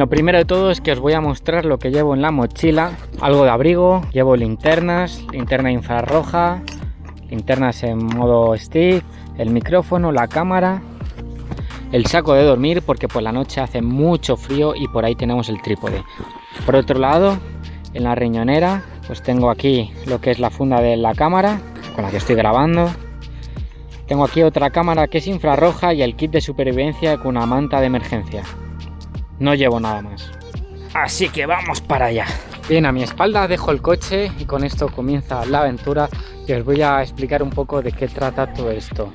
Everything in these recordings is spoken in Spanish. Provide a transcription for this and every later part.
Lo primero de todo es que os voy a mostrar lo que llevo en la mochila. Algo de abrigo, llevo linternas, linterna infrarroja, linternas en modo stick, el micrófono, la cámara, el saco de dormir porque por la noche hace mucho frío y por ahí tenemos el trípode. Por otro lado, en la riñonera, pues tengo aquí lo que es la funda de la cámara con la que estoy grabando. Tengo aquí otra cámara que es infrarroja y el kit de supervivencia con una manta de emergencia. No llevo nada más. Así que vamos para allá. Bien, a mi espalda dejo el coche y con esto comienza la aventura y os voy a explicar un poco de qué trata todo esto.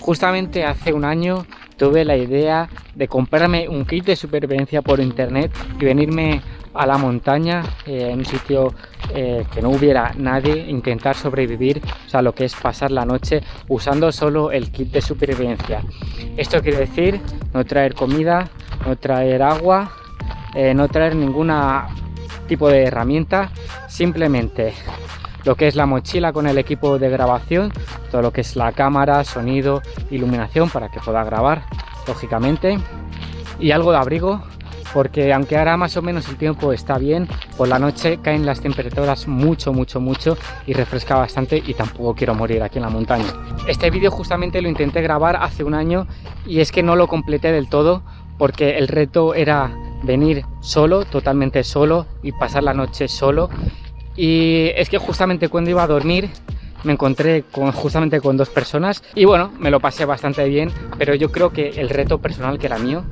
Justamente hace un año tuve la idea de comprarme un kit de supervivencia por internet y venirme a la montaña eh, en un sitio eh, que no hubiera nadie intentar sobrevivir o sea lo que es pasar la noche usando solo el kit de supervivencia esto quiere decir no traer comida no traer agua eh, no traer ninguna tipo de herramienta simplemente lo que es la mochila con el equipo de grabación, todo lo que es la cámara, sonido, iluminación para que pueda grabar, lógicamente, y algo de abrigo porque aunque ahora más o menos el tiempo está bien, por la noche caen las temperaturas mucho, mucho, mucho y refresca bastante y tampoco quiero morir aquí en la montaña. Este vídeo justamente lo intenté grabar hace un año y es que no lo completé del todo porque el reto era venir solo, totalmente solo y pasar la noche solo y es que justamente cuando iba a dormir me encontré con, justamente con dos personas y bueno, me lo pasé bastante bien, pero yo creo que el reto personal que era mío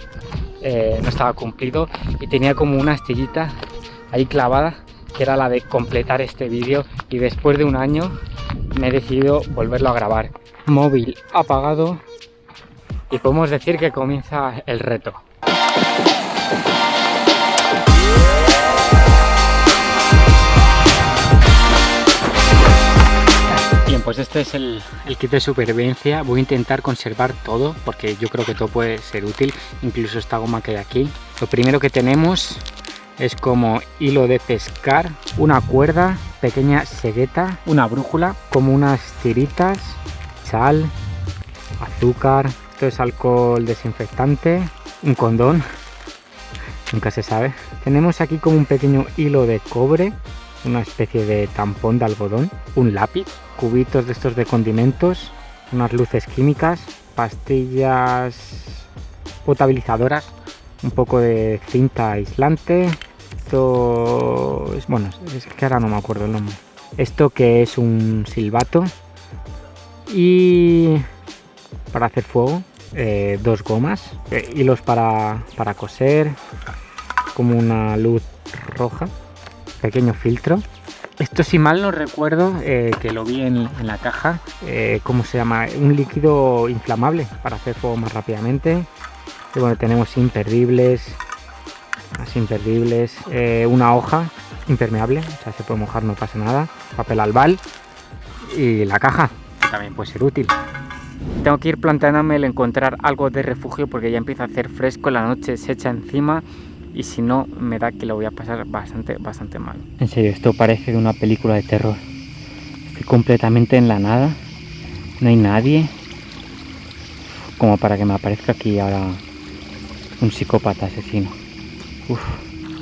eh, no estaba cumplido y tenía como una astillita ahí clavada que era la de completar este vídeo y después de un año me he decidido volverlo a grabar. Móvil apagado y podemos decir que comienza el reto. pues este es el, kit de supervivencia. Voy a intentar conservar todo porque yo creo que todo puede ser útil, incluso esta goma que hay aquí. Lo primero que tenemos es como hilo de pescar, una cuerda, pequeña segueta, una brújula, como unas tiritas, sal, azúcar, esto es alcohol desinfectante, un condón, nunca se sabe. Tenemos aquí como un pequeño hilo de cobre, una especie de tampón de algodón, un lápiz, cubitos de estos de condimentos, unas luces químicas, pastillas potabilizadoras, un poco de cinta aislante, esto es, bueno, es que ahora no me acuerdo el nombre. Esto que es un silbato y para hacer fuego, eh, dos gomas, eh, hilos para, para coser, como una luz roja pequeño filtro. Esto si mal no recuerdo, eh, que lo vi en, la caja, ¿cómo se llama? Un líquido inflamable para hacer fuego más rápidamente. Y bueno, tenemos imperdibles, más imperdibles, una hoja impermeable, o sea, se puede mojar, no pasa nada, papel albal y la caja, también puede ser útil. Tengo que ir planteándome el encontrar algo de refugio porque ya empieza a hacer fresco, la noche se echa encima y si no me da que lo voy a pasar bastante, bastante mal. En serio, esto parece de una película de terror. Estoy completamente en la nada, no hay nadie, como para que me aparezca aquí ahora un psicópata asesino.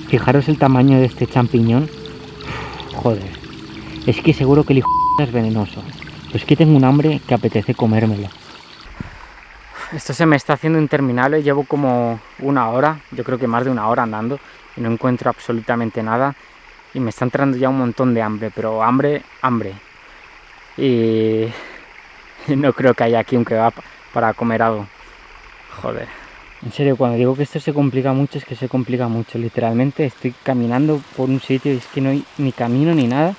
fijaros el tamaño de este champiñón. joder, es que seguro que el hijo es venenoso. Pues que tengo un hambre que apetece comérmelo. Esto se me está haciendo interminable, llevo como una hora, yo creo que más de una hora andando y no encuentro absolutamente nada y me está entrando ya un montón de hambre, pero hambre, hambre. Y no creo que haya aquí un kebab para comer algo. Joder. En serio, cuando digo que esto se complica mucho, es que se complica mucho. Literalmente estoy caminando por un sitio y es que no hay ni camino ni nada.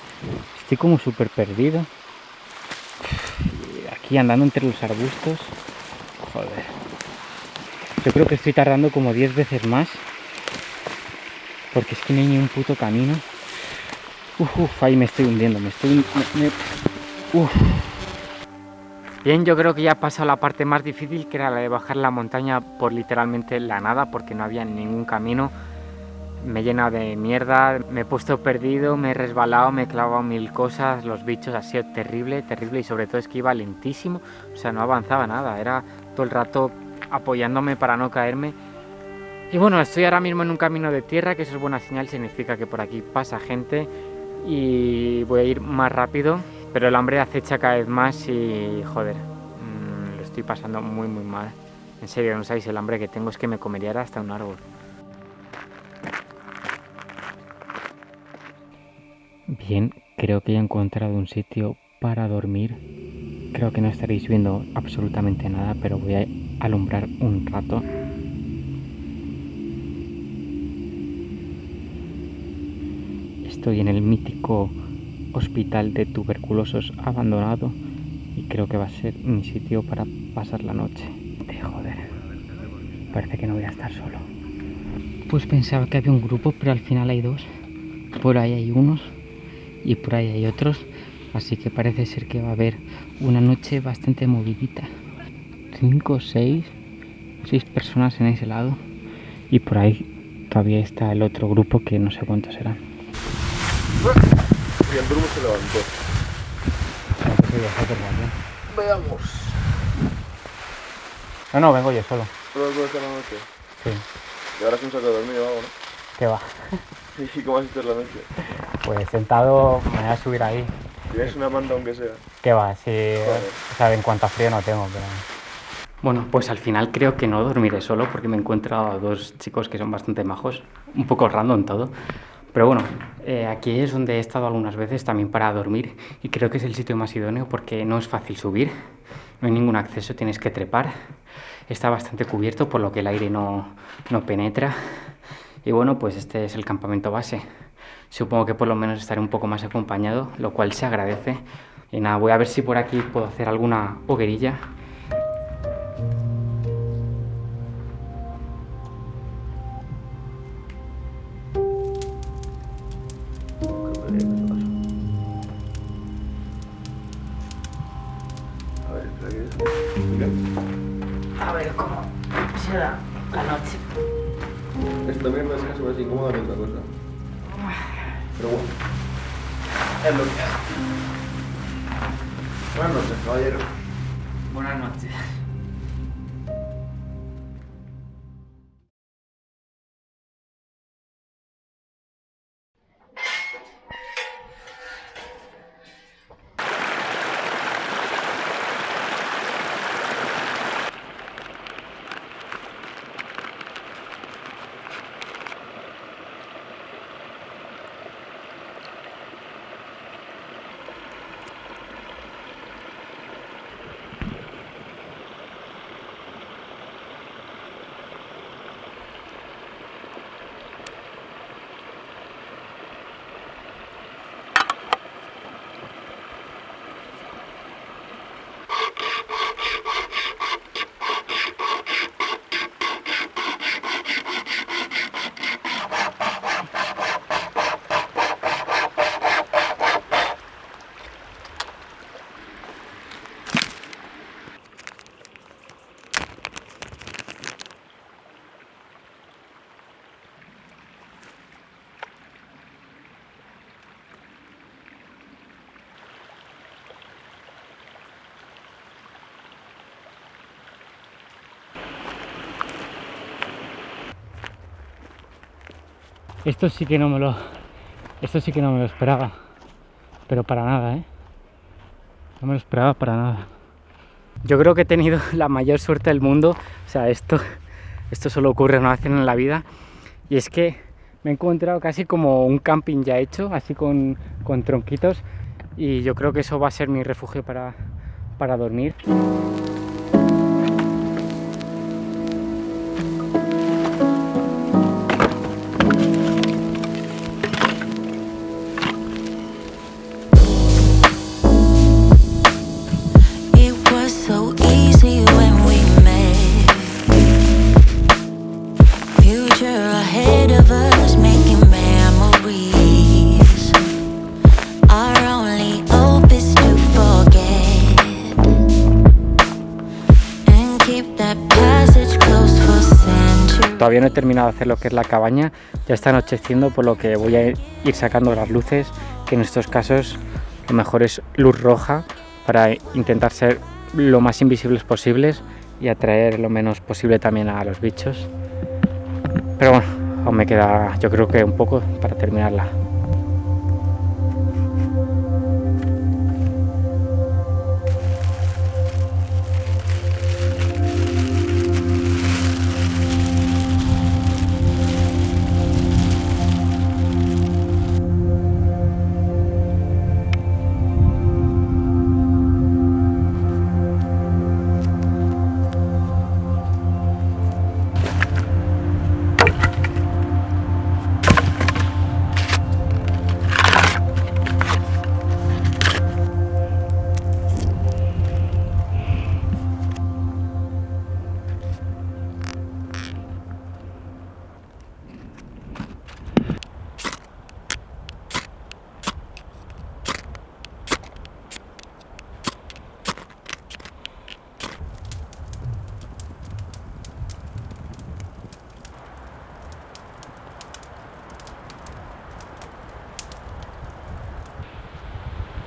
Estoy como súper perdido. Aquí andando entre los arbustos. Joder. Yo creo que estoy tardando como 10 veces más. Porque es que no hay ni un puto camino. Uf, uf, ahí me estoy hundiendo, me estoy... Uf. Bien, yo creo que ya ha pasado la parte más difícil, que era la de bajar la montaña por literalmente la nada, porque no había ningún camino. Me he llenado de mierda, me he puesto perdido, me he resbalado, me he clavado mil cosas, los bichos ha sido terrible, terrible y sobre todo es que iba lentísimo, o sea, no avanzaba nada, era todo el rato apoyándome para no caerme Y bueno, estoy ahora mismo en un camino de tierra, que eso es buena señal, significa que por aquí pasa gente y voy a ir más rápido, pero el hambre acecha cada vez más y joder, mmm, lo estoy pasando muy muy mal. En serio, no sabéis el hambre que tengo, es que me comería hasta un árbol. Bien, creo que he encontrado un sitio para dormir. Creo que no estaréis viendo absolutamente nada, pero voy a alumbrar un rato. Estoy en el mítico hospital de tuberculosos abandonado y creo que va a ser mi sitio para pasar la noche. De joder, parece que no voy a estar solo. Pues pensaba que había un grupo, pero al final hay dos. Por ahí hay unos y por ahí hay otros. Así que parece ser que va a haber una noche bastante movidita. Cinco, seis, seis personas en ese lado. Y por ahí todavía está el otro grupo que no sé cuántos serán. Y el Bruno se levantó. Veamos. No, no, vengo yo solo. ¿Solo vas a estar la noche? Sí. Y ahora es un saco de dormir o algo, ¿no? ¿Qué va? ¿Y cómo vas a estar la noche? Pues sentado me voy a subir ahí. Tienes una manta aunque sea. ¿Qué va? Si, o sea, en cuanto a frío no tengo, pero... Bueno, pues al final creo que no dormiré solo porque me encuentro a dos chicos que son bastante majos. Un poco random todo. Pero bueno, eh, aquí es donde he estado algunas veces también para dormir y creo que es el sitio más idóneo porque no es fácil subir, no hay ningún acceso, tienes que trepar, está bastante cubierto por lo que el aire no, no penetra y bueno, pues este es el campamento base. Supongo que por lo menos estaré un poco más acompañado, lo cual se agradece. Y nada, voy a ver si por aquí puedo hacer alguna hoguerilla Es lo Esto sí que no me lo... Esto sí que no me lo esperaba. Pero para nada, ¿eh? No me lo esperaba para nada. Yo creo que he tenido la mayor suerte del mundo. O sea, esto, esto solo ocurre una vez en la vida. Y es que me he encontrado casi como un camping ya hecho, así con, con tronquitos. Y yo creo que eso va a ser mi refugio para, para dormir. Todavía no he terminado de hacer lo que es la cabaña, ya está anocheciendo por lo que voy a ir sacando las luces, que en estos casos lo mejor es luz roja para intentar ser lo más invisibles posibles y atraer lo menos posible también a los bichos. Pero bueno, aún me queda yo creo que un poco para terminarla.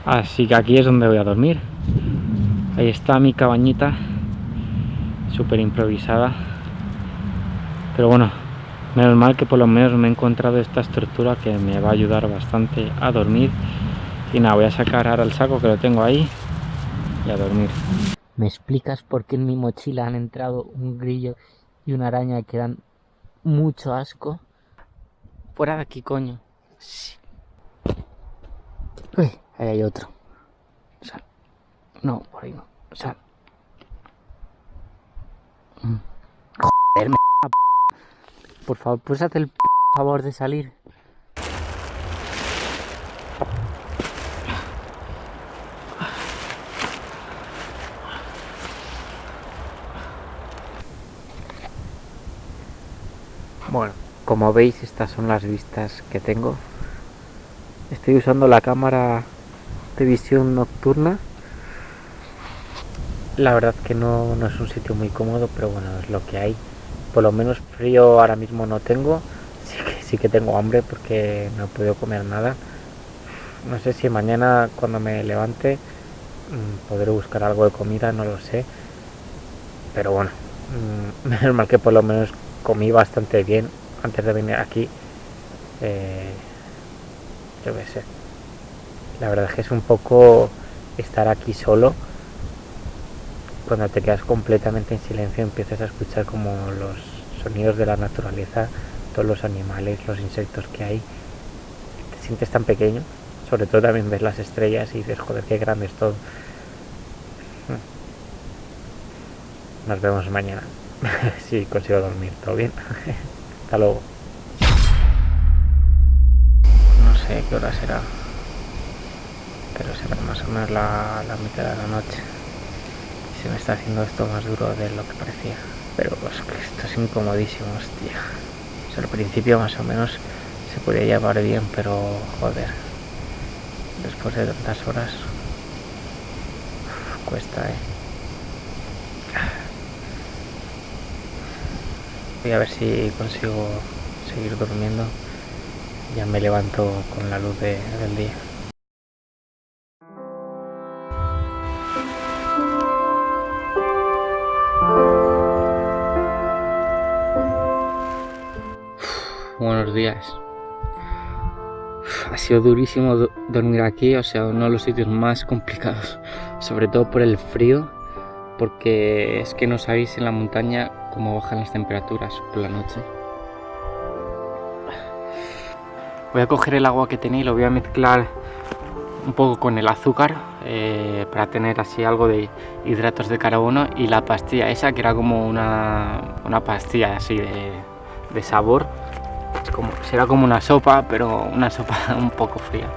Así que aquí es donde voy a dormir. Ahí está mi cabañita, súper improvisada. Pero bueno, menos mal que por lo menos me he encontrado esta estructura que me va a ayudar bastante a dormir. Y nada, voy a sacar ahora el saco que lo tengo ahí y a dormir. ¿Me explicas por qué en mi mochila han entrado un grillo y una araña que dan mucho asco? Fuera de aquí, coño. Uy. Ahí hay otro. Sal. No, por ahí no. Sal. Mm. Joder, me... Por favor, ¿puedes hacer el favor de salir? Bueno, como veis estas son las vistas que tengo. Estoy usando la cámara de visión nocturna. La verdad que no, no, es un sitio muy cómodo, pero bueno, es lo que hay. Por lo menos frío ahora mismo no tengo. Sí que, sí que tengo hambre porque no he podido comer nada. No sé si mañana cuando me levante mm, podré buscar algo de comida, no lo sé. Pero bueno, mm, menos mal que por lo menos comí bastante bien antes de venir aquí. Eh, yo qué sé la verdad es que es un poco estar aquí solo. Cuando te quedas completamente en silencio empiezas a escuchar como los sonidos de la naturaleza todos los animales, los insectos que hay te sientes tan pequeño. Sobre todo también ves las estrellas y dices joder qué grande es todo nos vemos mañana. Si consigo dormir todo bien. Hasta luego. No sé qué hora será pero será más o menos la, mitad de la noche. Se me está haciendo esto más duro de lo que parecía. Pero pues esto es incomodísimo hostia. Al principio más o menos se podía llevar bien pero joder. Después de tantas horas cuesta eh. Voy a ver si consigo seguir durmiendo. Ya me levanto con la luz del día buenos días. Ha sido durísimo dormir aquí, o sea, uno de los sitios más complicados, sobre todo por el frío, porque es que no sabéis en la montaña cómo bajan las temperaturas por la noche. Voy a coger el agua que tenía y lo voy a mezclar un poco con el azúcar eh, para tener así algo de hidratos de carbono y la pastilla esa que era como una, una pastilla así de, de sabor será como una sopa, pero una sopa un poco fría.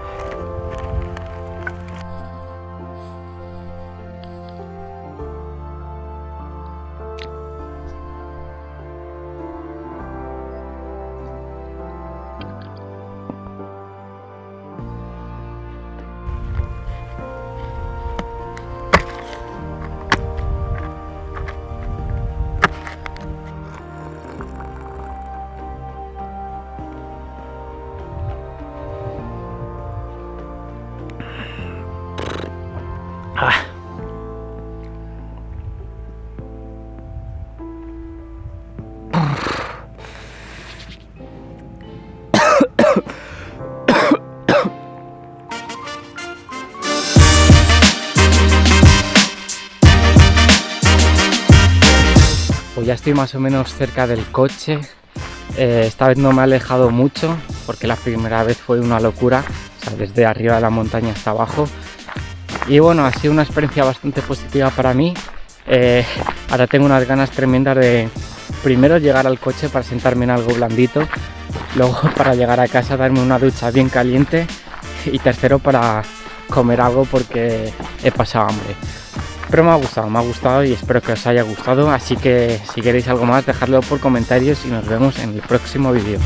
Más o menos cerca del coche. Eh, esta vez no me he alejado mucho porque la primera vez fue una locura, o sea, desde arriba de la montaña hasta abajo. Y bueno, ha sido una experiencia bastante positiva para mí. Eh, ahora tengo unas ganas tremendas de primero llegar al coche para sentarme en algo blandito, luego para llegar a casa darme una ducha bien caliente y tercero para comer algo porque he pasado hambre. Pero me ha gustado, me ha gustado y espero que os haya gustado. Así que si queréis algo más, dejadlo por comentarios y nos vemos en el próximo vídeo.